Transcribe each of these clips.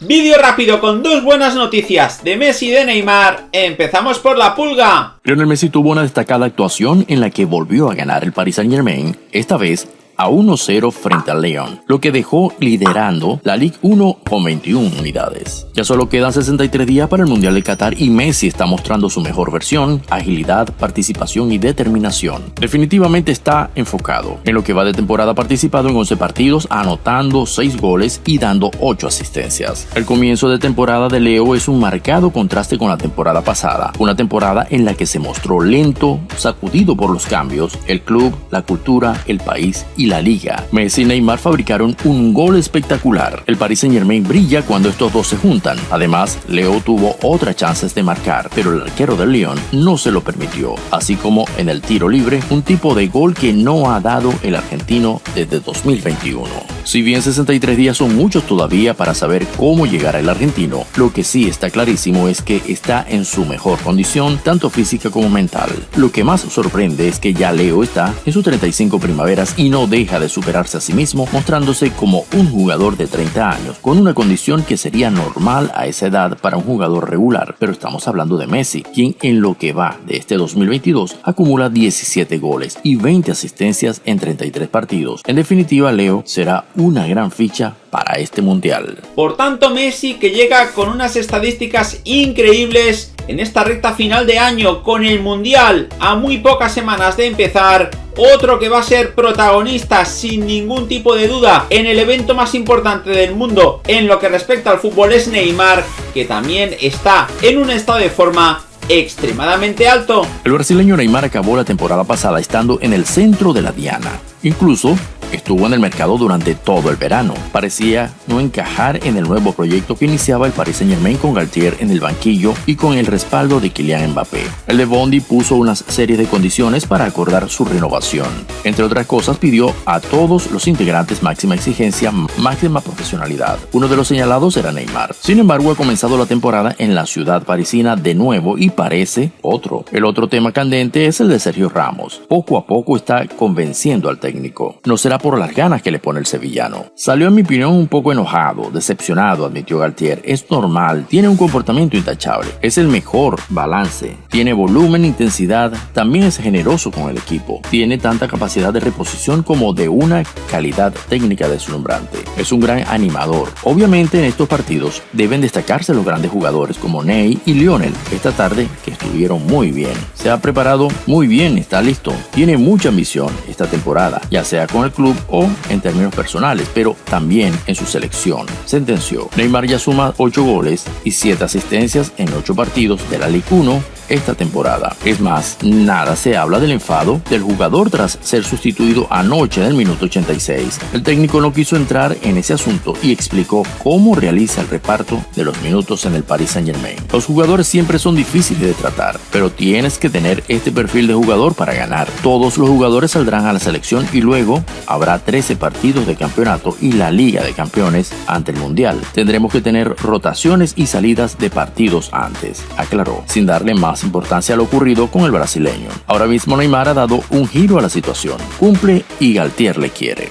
Vídeo rápido con dos buenas noticias de Messi y de Neymar. Empezamos por la pulga. Lionel Messi tuvo una destacada actuación en la que volvió a ganar el Paris Saint Germain, esta vez a 1-0 frente al León, lo que dejó liderando la Ligue 1 con 21 unidades. Ya solo quedan 63 días para el Mundial de Qatar y Messi está mostrando su mejor versión, agilidad, participación y determinación. Definitivamente está enfocado. En lo que va de temporada ha participado en 11 partidos, anotando 6 goles y dando 8 asistencias. El comienzo de temporada de Leo es un marcado contraste con la temporada pasada, una temporada en la que se mostró lento, sacudido por los cambios, el club, la cultura, el país y la liga. Messi y Neymar fabricaron un gol espectacular. El Paris Saint Germain brilla cuando estos dos se juntan. Además, Leo tuvo otras chances de marcar, pero el arquero del León no se lo permitió. Así como en el tiro libre, un tipo de gol que no ha dado el argentino desde 2021. Si bien 63 días son muchos todavía para saber cómo llegará el argentino, lo que sí está clarísimo es que está en su mejor condición, tanto física como mental. Lo que más sorprende es que ya Leo está en sus 35 primaveras y no deja de superarse a sí mismo, mostrándose como un jugador de 30 años, con una condición que sería normal a esa edad para un jugador regular, pero estamos hablando de Messi, quien en lo que va de este 2022 acumula 17 goles y 20 asistencias en 33 partidos. En definitiva, Leo será una gran ficha para este mundial. Por tanto, Messi que llega con unas estadísticas increíbles en esta recta final de año con el mundial a muy pocas semanas de empezar otro que va a ser protagonista sin ningún tipo de duda en el evento más importante del mundo en lo que respecta al fútbol es Neymar, que también está en un estado de forma extremadamente alto. El brasileño Neymar acabó la temporada pasada estando en el centro de la diana. Incluso Estuvo en el mercado durante todo el verano. Parecía no encajar en el nuevo proyecto que iniciaba el Paris Saint Germain con Galtier en el banquillo y con el respaldo de Kylian Mbappé. El de Bondi puso una serie de condiciones para acordar su renovación. Entre otras cosas pidió a todos los integrantes máxima exigencia, máxima profesionalidad. Uno de los señalados era Neymar. Sin embargo, ha comenzado la temporada en la ciudad parisina de nuevo y parece otro. El otro tema candente es el de Sergio Ramos. Poco a poco está convenciendo al técnico. No será por las ganas que le pone el sevillano. Salió en mi opinión un poco enojado, decepcionado, admitió Galtier. Es normal, tiene un comportamiento intachable, es el mejor balance, tiene volumen, intensidad, también es generoso con el equipo, tiene tanta capacidad de reposición como de una calidad técnica deslumbrante. Es un gran animador. Obviamente en estos partidos deben destacarse los grandes jugadores como Ney y Lionel esta tarde que estuvieron muy bien. Se ha preparado muy bien, está listo, tiene mucha ambición esta temporada, ya sea con el club o en términos personales, pero también en su selección. Sentenció, Neymar ya suma 8 goles y 7 asistencias en 8 partidos de la Ligue 1 esta temporada. Es más, nada se habla del enfado del jugador tras ser sustituido anoche en el minuto 86. El técnico no quiso entrar en ese asunto y explicó cómo realiza el reparto de los minutos en el Paris Saint Germain. Los jugadores siempre son difíciles de tratar, pero tienes que tener este perfil de jugador para ganar. Todos los jugadores saldrán a la selección y luego habrá 13 partidos de campeonato y la Liga de Campeones ante el Mundial. Tendremos que tener rotaciones y salidas de partidos antes, aclaró, sin darle más importancia a lo ocurrido con el brasileño. Ahora mismo Neymar ha dado un giro a la situación. Cumple y Galtier le quiere.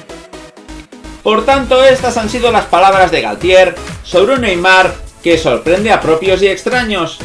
Por tanto, estas han sido las palabras de Galtier sobre un Neymar que sorprende a propios y extraños.